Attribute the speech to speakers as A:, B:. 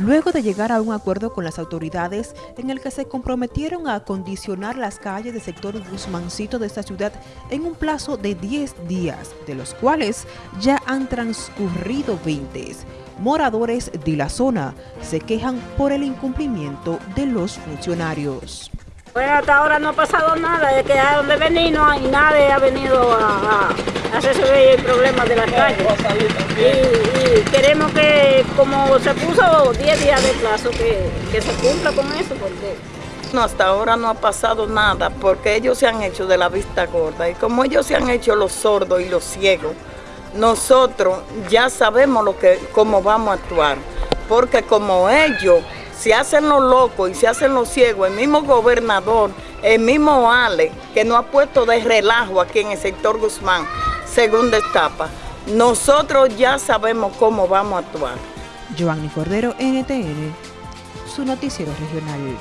A: luego de llegar a un acuerdo con las autoridades en el que se comprometieron a acondicionar las calles del sector Guzmancito de esta ciudad en un plazo de 10 días, de los cuales ya han transcurrido 20. Moradores de la zona se quejan por el incumplimiento de los funcionarios.
B: Pues hasta ahora no ha pasado nada, de que a donde venir no hay nadie ha venido a, a resolver el problema de la calle. Y, queremos que, como se puso 10 días de plazo, que, que se cumpla con eso, porque...
C: No, hasta ahora no ha pasado nada, porque ellos se han hecho de la vista gorda, y como ellos se han hecho los sordos y los ciegos, nosotros ya sabemos lo que, cómo vamos a actuar, porque como ellos se hacen los locos y se hacen los ciegos, el mismo gobernador, el mismo Ale, que nos ha puesto de relajo aquí en el sector Guzmán, segunda etapa, nosotros ya sabemos cómo vamos a actuar.
A: Giovanni Cordero, NTN, su noticiero regional.